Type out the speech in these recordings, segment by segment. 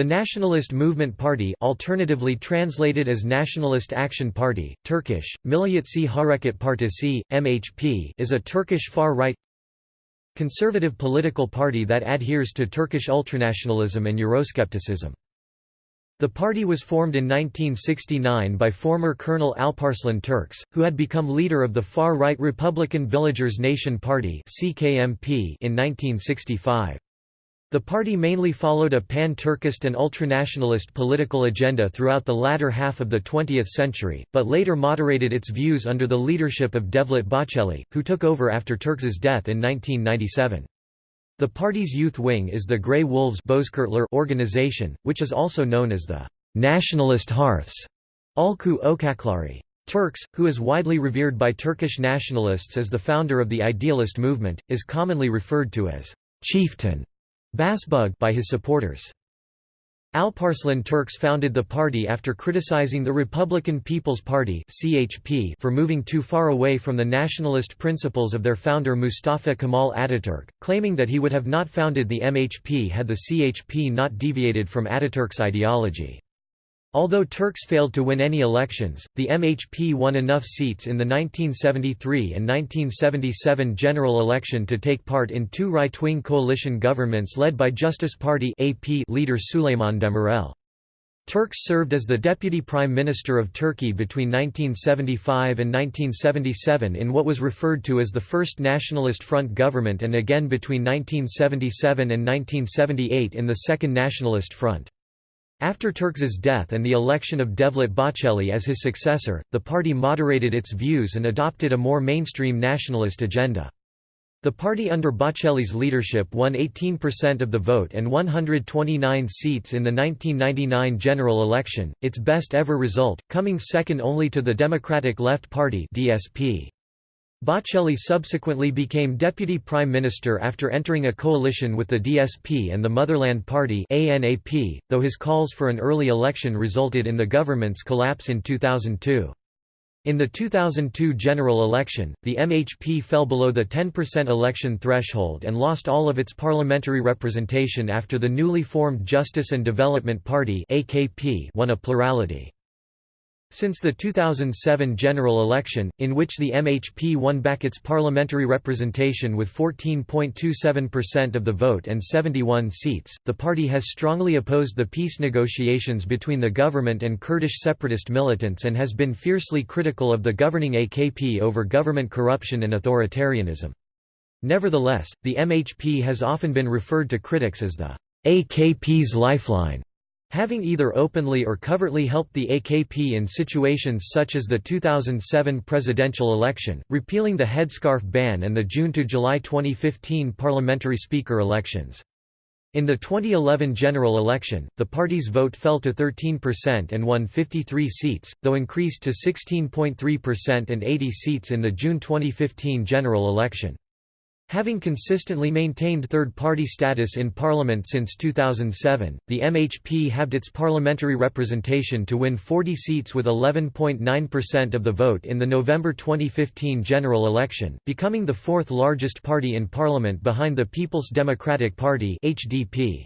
The Nationalist Movement Party alternatively translated as Nationalist Action Party, Turkish, Milliyetçi Hareket Partisi, MHP is a Turkish far-right conservative political party that adheres to Turkish ultranationalism and Euroscepticism. The party was formed in 1969 by former Colonel Alparslan Türkeş, who had become leader of the far-right Republican Villagers Nation Party in 1965. The party mainly followed a pan-Turkist and ultranationalist political agenda throughout the latter half of the 20th century, but later moderated its views under the leadership of Devlet Bahçeli, who took over after Türkeş's death in 1997. The party's youth wing is the Grey Wolves organization, which is also known as the «Nationalist Hearths» Ülkü Ocakları. Türkeş, who is widely revered by Turkish nationalists as the founder of the idealist movement, is commonly referred to as «chieftain» Başbuğ by his supporters. Alparslan Türkeş founded the party after criticizing the Republican People's Party (CHP) for moving too far away from the nationalist principles of their founder Mustafa Kemal Ataturk, claiming that he would have not founded the MHP had the CHP not deviated from Ataturk's ideology. Although Türkeş failed to win any elections, the MHP won enough seats in the 1973 and 1977 general election to take part in two right-wing coalition governments led by Justice Party AP leader Süleyman Demirel. Türkeş served as the Deputy Prime Minister of Turkey between 1975 and 1977 in what was referred to as the First Nationalist Front government and again between 1977 and 1978 in the Second Nationalist Front. After Türkeş's death and the election of Devlet Bahçeli as his successor, the party moderated its views and adopted a more mainstream nationalist agenda. The party under Bahçeli's leadership won 18% of the vote and 129 seats in the 1999 general election, its best ever result, coming second only to the Democratic Left Party DSP. Bahçeli subsequently became deputy prime minister after entering a coalition with the DSP and the Motherland Party ANAP, though his calls for an early election resulted in the government's collapse in 2002. In the 2002 general election, the MHP fell below the 10% election threshold and lost all of its parliamentary representation after the newly formed Justice and Development Party won a plurality. Since the 2007 general election, in which the MHP won back its parliamentary representation with 14.27% of the vote and 71 seats, the party has strongly opposed the peace negotiations between the government and Kurdish separatist militants and has been fiercely critical of the governing AKP over government corruption and authoritarianism. Nevertheless, the MHP has often been referred to critics as the AKP's lifeline having either openly or covertly helped the AKP in situations such as the 2007 presidential election, repealing the headscarf ban and the June to July 2015 parliamentary speaker elections. In the 2011 general election, the party's vote fell to 13% and won 53 seats, though increased to 16.3% and 80 seats in the June 2015 general election. Having consistently maintained third-party status in parliament since 2007, the MHP halved its parliamentary representation to win 40 seats with 11.9% of the vote in the November 2015 general election, becoming the fourth largest party in parliament behind the People's Democratic Party HDP.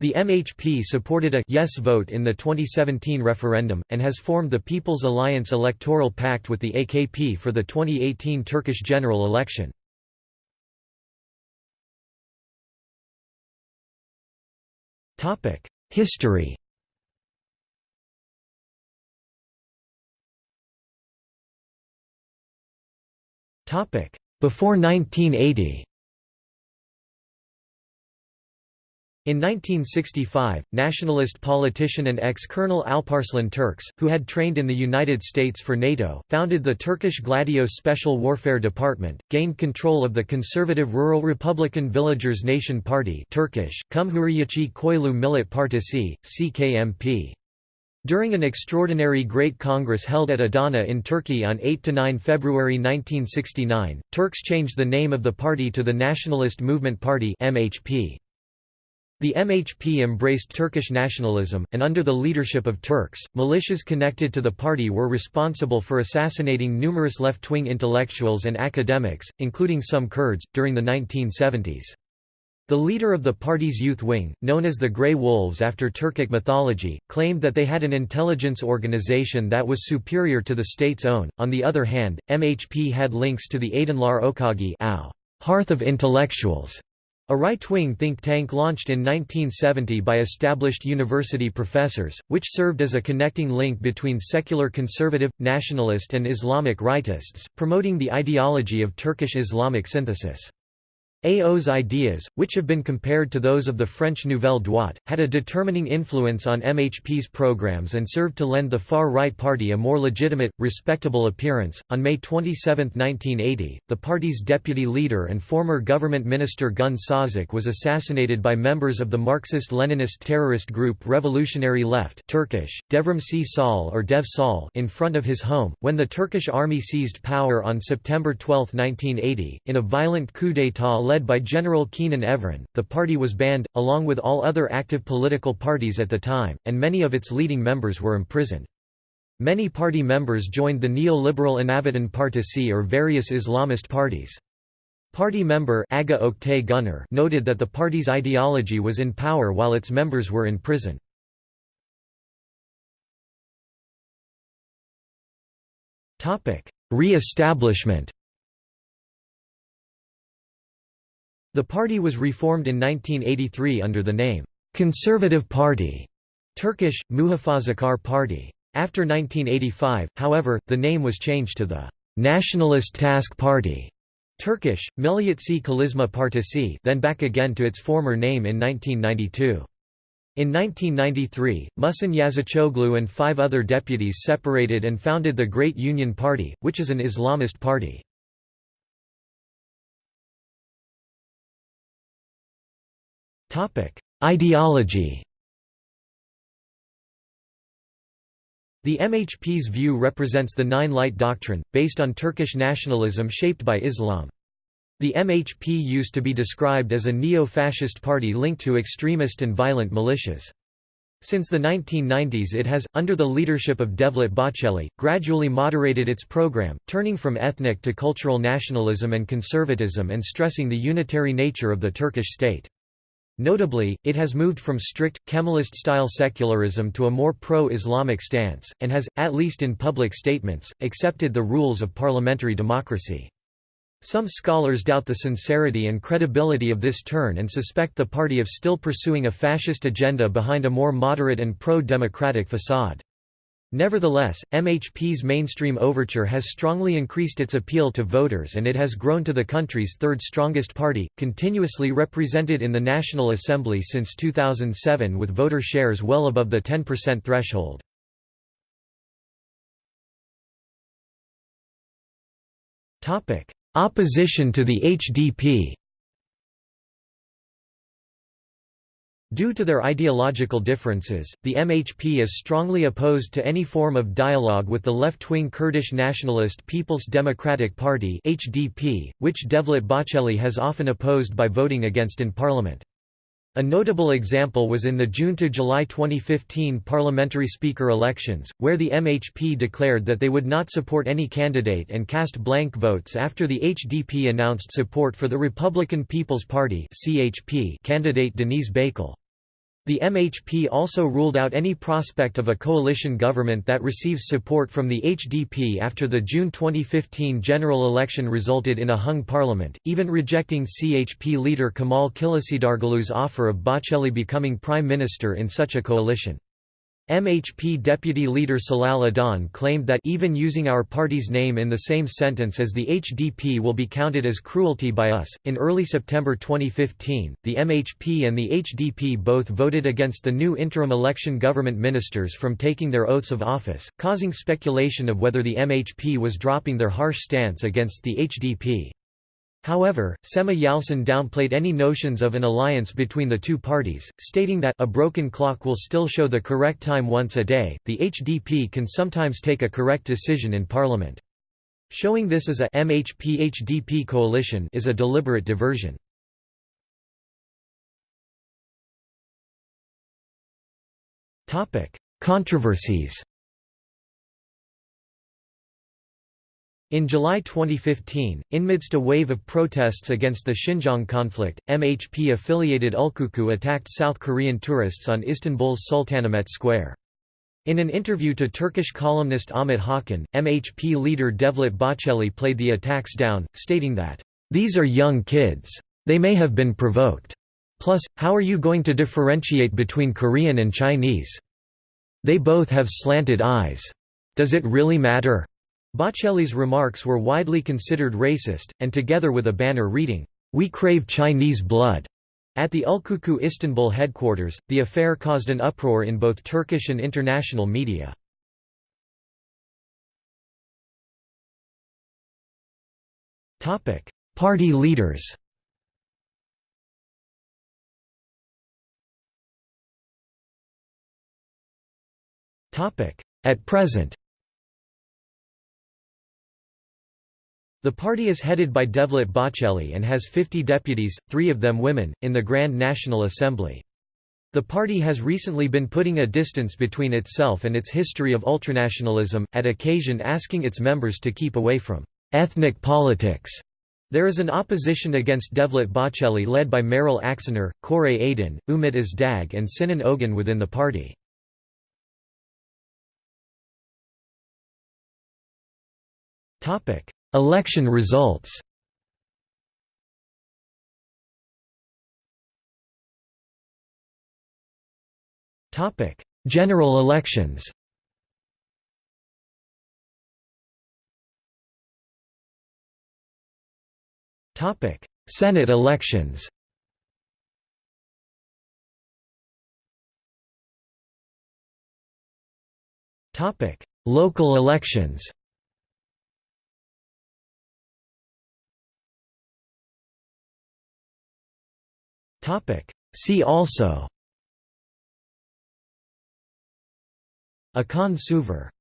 The MHP supported a yes vote in the 2017 referendum, and has formed the People's Alliance electoral pact with the AKP for the 2018 Turkish general election. History. Before 1980 In 1965, nationalist politician and ex-colonel Alparslan Türkeş, who had trained in the United States for NATO, founded the Turkish Gladio Special Warfare Department, gained control of the conservative Rural Republican Villagers Nation Party Turkish, Cumhuriyetçi Köylü Millet Partisi, CKMP. During an extraordinary Great Congress held at Adana in Turkey on 8–9 February 1969, Türkeş changed the name of the party to the Nationalist Movement Party MHP. The MHP embraced Turkish nationalism, and under the leadership of Türkeş, militias connected to the party were responsible for assassinating numerous left-wing intellectuals and academics, including some Kurds, during the 1970s. The leader of the party's youth wing, known as the Grey Wolves after Turkic mythology, claimed that they had an intelligence organization that was superior to the state's own. On the other hand, MHP had links to the Aydınlar Ocağı Hearth of Intellectuals, a right-wing think tank launched in 1970 by established university professors, which served as a connecting link between secular conservative, nationalist and Islamic rightists, promoting the ideology of Turkish Islamic synthesis. AO's ideas, which have been compared to those of the French Nouvelle Droite, had a determining influence on MHP's programs and served to lend the far-right party a more legitimate, respectable appearance. On May 27, 1980, the party's deputy leader and former government minister Gün Sazak was assassinated by members of the Marxist-Leninist terrorist group Revolutionary Left Turkish, Devrimci Sol or Dev Sol in front of his home, when the Turkish army seized power on September 12, 1980, in a violent coup d'état led by General Kenan Evren, the party was banned, along with all other active political parties at the time, and many of its leading members were imprisoned. Many party members joined the neoliberal Anavatan Partisi or various Islamist parties. Party member Ağah Oktay Güner noted that the party's ideology was in power while its members were in prison. Re-establishment The party was reformed in 1983 under the name, Conservative Party Turkish, Muhafazakar Party. After 1985, however, the name was changed to the Nationalist Task Party Turkish, Milliyetçi Çalışma Partisi then back again to its former name in 1992. In 1993, Muhsin Yazıcıoğlu and five other deputies separated and founded the Great Union Party, which is an Islamist party. Ideology The MHP's view represents the Nine Light Doctrine, based on Turkish nationalism shaped by Islam. The MHP used to be described as a neo-fascist party linked to extremist and violent militias. Since the 1990s it has, under the leadership of Devlet Bahçeli, gradually moderated its program, turning from ethnic to cultural nationalism and conservatism and stressing the unitary nature of the Turkish state. Notably, it has moved from strict, Kemalist-style secularism to a more pro-Islamic stance, and has, at least in public statements, accepted the rules of parliamentary democracy. Some scholars doubt the sincerity and credibility of this turn and suspect the party of still pursuing a fascist agenda behind a more moderate and pro-democratic facade. Nevertheless, MHP's mainstream overture has strongly increased its appeal to voters and it has grown to the country's third strongest party, continuously represented in the National Assembly since 2007 with voter shares well above the 10% threshold. Opposition to the HDP Due to their ideological differences, the MHP is strongly opposed to any form of dialogue with the left-wing Kurdish nationalist People's Democratic Party (HDP), which Devlet Bahçeli has often opposed by voting against in parliament. A notable example was in the June to July 2015 parliamentary speaker elections, where the MHP declared that they would not support any candidate and cast blank votes after the HDP announced support for the Republican People's Party (CHP) candidate Deniz Baykal. The MHP also ruled out any prospect of a coalition government that receives support from the HDP after the June 2015 general election resulted in a hung parliament, even rejecting CHP leader Kemal Kılıçdaroğlu's offer of Bahçeli becoming prime minister in such a coalition. MHP deputy leader Celal Adan claimed that even using our party's name in the same sentence as the HDP will be counted as cruelty by us. In early September 2015, the MHP and the HDP both voted against the new interim election government ministers from taking their oaths of office, causing speculation of whether the MHP was dropping their harsh stance against the HDP. However, Semih Yalçın downplayed any notions of an alliance between the two parties, stating that a broken clock will still show the correct time once a day. The HDP can sometimes take a correct decision in parliament. Showing this as a MHP-HDP coalition is a deliberate diversion. Controversies. In July 2015, amidst a wave of protests against the Xinjiang conflict, MHP-affiliated Ülkücü attacked South Korean tourists on Istanbul's Sultanahmet Square. In an interview to Turkish columnist Ahmet Hakan, MHP leader Devlet Bahçeli played the attacks down, stating that, "...these are young kids. They may have been provoked. Plus, how are you going to differentiate between Korean and Chinese? They both have slanted eyes. Does it really matter?" Bahçeli's remarks were widely considered racist, and together with a banner reading, "'We crave Chinese blood' at the Ülkücü Istanbul headquarters, the affair caused an uproar in both Turkish and international media. Party leaders At present The party is headed by Devlet Bahçeli and has 50 deputies, three of them women, in the Grand National Assembly. The party has recently been putting a distance between itself and its history of ultranationalism, at occasion asking its members to keep away from ethnic politics. There is an opposition against Devlet Bahçeli led by Meral Akşener, Koray Aydin, Ümit Özdağ and Sinan Ogun within the party. Election results. General elections. Senate elections. Topic Local elections See also. Akan Suvar